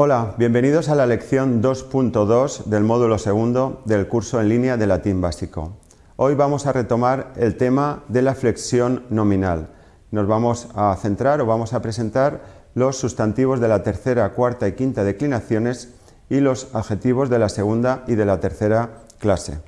Hola, bienvenidos a la lección 2.2 del módulo segundo del curso en línea de latín básico. Hoy vamos a retomar el tema de la flexión nominal. Nos vamos a centrar o vamos a presentar los sustantivos de la tercera, cuarta y quinta declinaciones y los adjetivos de la segunda y de la tercera clase.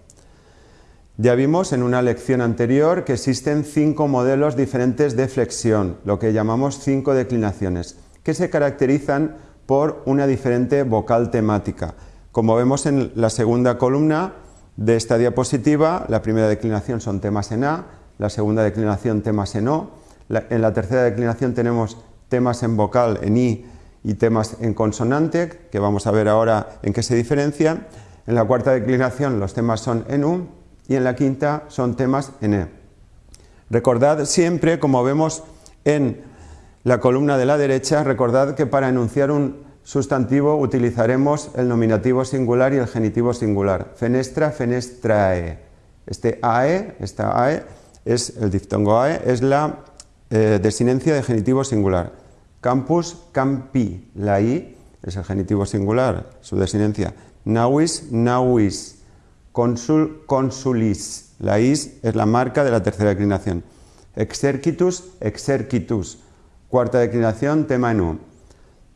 Ya vimos en una lección anterior que existen cinco modelos diferentes de flexión, lo que llamamos cinco declinaciones, que se caracterizan por una diferente vocal temática. Como vemos en la segunda columna de esta diapositiva, la primera declinación son temas en A, la segunda declinación temas en O, en la tercera declinación tenemos temas en vocal en I y temas en consonante, que vamos a ver ahora en qué se diferencian. En la cuarta declinación los temas son en U y en la quinta son temas en E. Recordad siempre, como vemos en la columna de la derecha, recordad que para enunciar un sustantivo utilizaremos el nominativo singular y el genitivo singular. Fenestra, fenestrae. Este AE, esta AE, es el diftongo AE, es la eh, desinencia de genitivo singular. Campus, campi. La I es el genitivo singular, su desinencia. Nauis, nauis. Consul, consulis. La is es la marca de la tercera declinación. Exercitus, exercitus. Cuarta declinación, tema en U.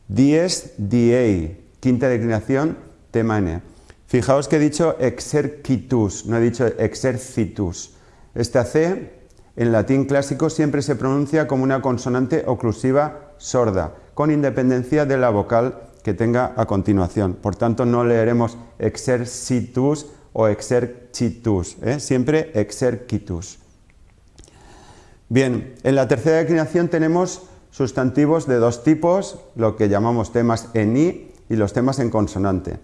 Dies, diei. Quinta declinación, tema en E. Fijaos que he dicho exercitus, no he dicho exercitus. Esta C en latín clásico siempre se pronuncia como una consonante oclusiva sorda, con independencia de la vocal que tenga a continuación. Por tanto, no leeremos exercitus o exercitus, ¿eh? siempre exercitus. Bien, en la tercera declinación tenemos sustantivos de dos tipos, lo que llamamos temas en i y los temas en consonante.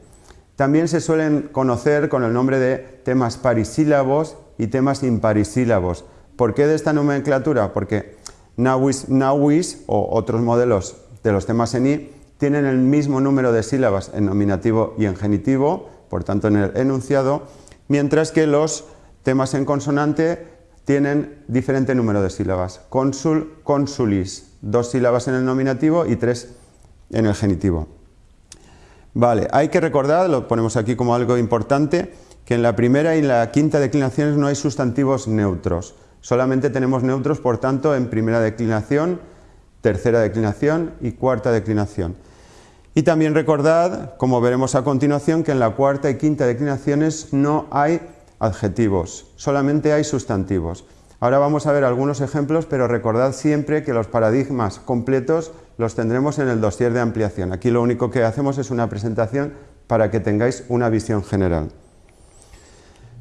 También se suelen conocer con el nombre de temas parisílabos y temas imparisílabos. ¿Por qué de esta nomenclatura? Porque nawis, nawis o otros modelos de los temas en i tienen el mismo número de sílabas en nominativo y en genitivo, por tanto en el enunciado, mientras que los temas en consonante tienen diferente número de sílabas. Consul, consulis, dos sílabas en el nominativo y tres en el genitivo. Vale, hay que recordar, lo ponemos aquí como algo importante, que en la primera y la quinta declinaciones no hay sustantivos neutros. Solamente tenemos neutros, por tanto, en primera declinación, tercera declinación y cuarta declinación. Y también recordad, como veremos a continuación, que en la cuarta y quinta declinaciones no hay adjetivos, solamente hay sustantivos. Ahora vamos a ver algunos ejemplos, pero recordad siempre que los paradigmas completos los tendremos en el dossier de ampliación. Aquí lo único que hacemos es una presentación para que tengáis una visión general.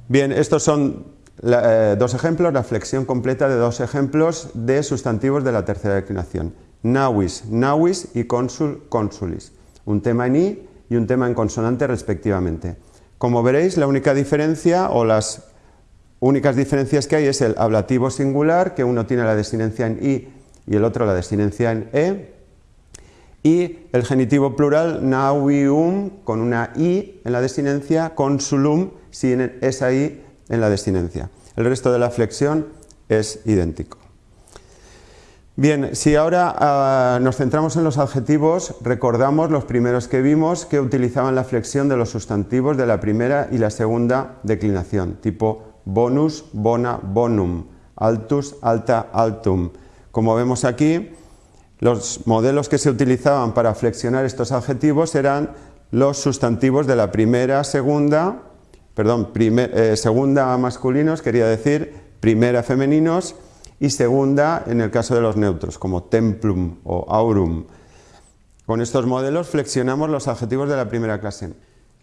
Bien, estos son eh, dos ejemplos, la flexión completa de dos ejemplos de sustantivos de la tercera declinación. Nawis, nawis y consul, consulis. Un tema en i y un tema en consonante respectivamente. Como veréis, la única diferencia o las únicas diferencias que hay es el ablativo singular, que uno tiene la desinencia en i y el otro la desinencia en e, y el genitivo plural navium con una i en la desinencia, consulum sin esa i en la desinencia. El resto de la flexión es idéntico. Bien, si ahora ah, nos centramos en los adjetivos, recordamos los primeros que vimos que utilizaban la flexión de los sustantivos de la primera y la segunda declinación, tipo bonus, bona, bonum, altus, alta, altum. Como vemos aquí, los modelos que se utilizaban para flexionar estos adjetivos eran los sustantivos de la primera, segunda, perdón, eh, segunda masculinos, quería decir, primera femeninos, y segunda en el caso de los neutros, como templum o aurum. Con estos modelos flexionamos los adjetivos de la primera clase.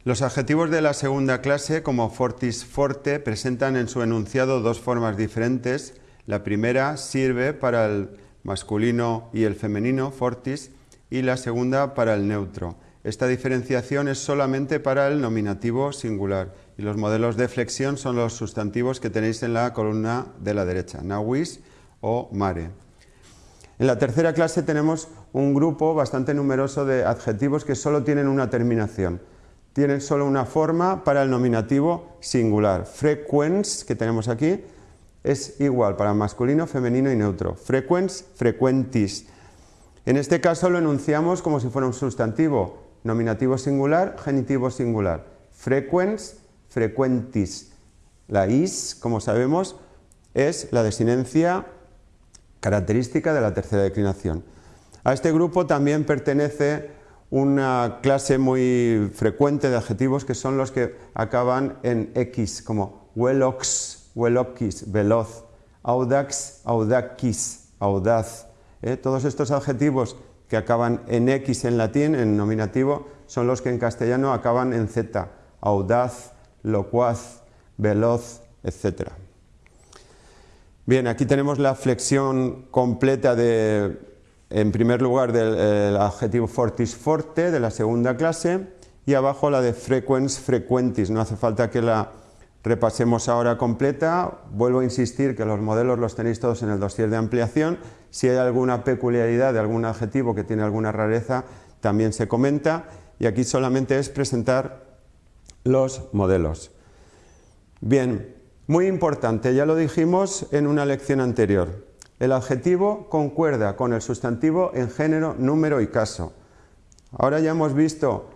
Los adjetivos de la segunda clase, como fortis forte, presentan en su enunciado dos formas diferentes. La primera sirve para el masculino y el femenino, fortis, y la segunda para el neutro. Esta diferenciación es solamente para el nominativo singular y los modelos de flexión son los sustantivos que tenéis en la columna de la derecha, nawis o mare. En la tercera clase tenemos un grupo bastante numeroso de adjetivos que solo tienen una terminación tienen solo una forma para el nominativo singular. Frequens, que tenemos aquí, es igual para masculino, femenino y neutro. Frequens, frequentis. En este caso lo enunciamos como si fuera un sustantivo. nominativo singular, genitivo singular. Frequens, frequentis. La is, como sabemos, es la desinencia característica de la tercera declinación. A este grupo también pertenece una clase muy frecuente de adjetivos que son los que acaban en x, como velox, veloquis, veloz, audax, audaquis, audaz. ¿eh? Todos estos adjetivos que acaban en x en latín, en nominativo, son los que en castellano acaban en z, audaz, locuaz, veloz, etc. Bien, aquí tenemos la flexión completa de en primer lugar del adjetivo fortis forte de la segunda clase y abajo la de frequens frequentis. No hace falta que la repasemos ahora completa. Vuelvo a insistir que los modelos los tenéis todos en el dossier de ampliación. Si hay alguna peculiaridad de algún adjetivo que tiene alguna rareza, también se comenta. Y aquí solamente es presentar los modelos. Bien, muy importante, ya lo dijimos en una lección anterior. El adjetivo concuerda con el sustantivo en género, número y caso. Ahora ya hemos visto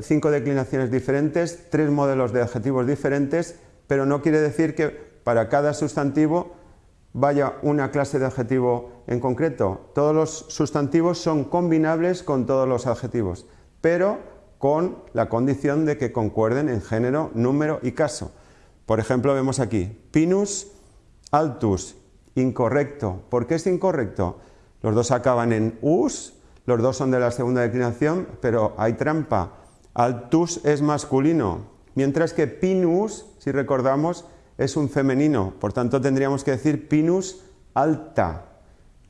cinco, declinaciones diferentes, tres modelos de adjetivos diferentes, pero no quiere decir que para cada sustantivo vaya una clase de adjetivo en concreto. Todos los sustantivos son combinables con todos los adjetivos, pero con la condición de que concuerden en género, número y caso. Por ejemplo, vemos aquí, pinus altus Incorrecto. ¿Por qué es incorrecto? Los dos acaban en us, los dos son de la segunda declinación, pero hay trampa. Altus es masculino, mientras que pinus, si recordamos, es un femenino. Por tanto, tendríamos que decir pinus alta.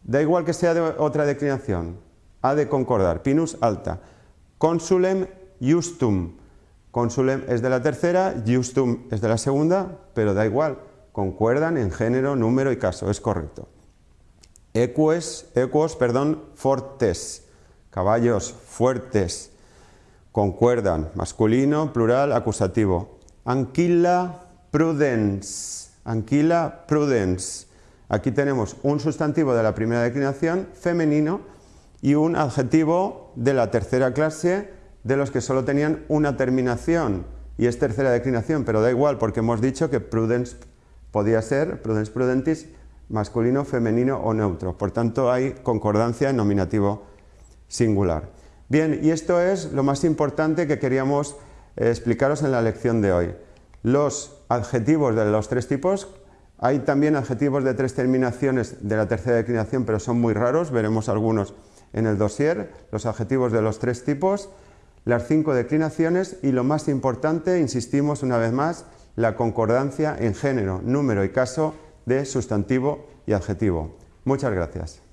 Da igual que sea de otra declinación, ha de concordar. Pinus alta. Consulem justum. Consulem es de la tercera, justum es de la segunda, pero da igual concuerdan en género, número y caso, es correcto. Equos, equos perdón, fortes, caballos fuertes, concuerdan, masculino, plural, acusativo. Anquila prudens, anquila prudens. Aquí tenemos un sustantivo de la primera declinación, femenino, y un adjetivo de la tercera clase, de los que solo tenían una terminación, y es tercera declinación, pero da igual porque hemos dicho que prudens podía ser prudens prudentis masculino, femenino o neutro. Por tanto, hay concordancia en nominativo singular. Bien, y esto es lo más importante que queríamos eh, explicaros en la lección de hoy. Los adjetivos de los tres tipos, hay también adjetivos de tres terminaciones de la tercera declinación, pero son muy raros, veremos algunos en el dossier, los adjetivos de los tres tipos, las cinco declinaciones y lo más importante, insistimos una vez más, la concordancia en género, número y caso de sustantivo y adjetivo. Muchas gracias.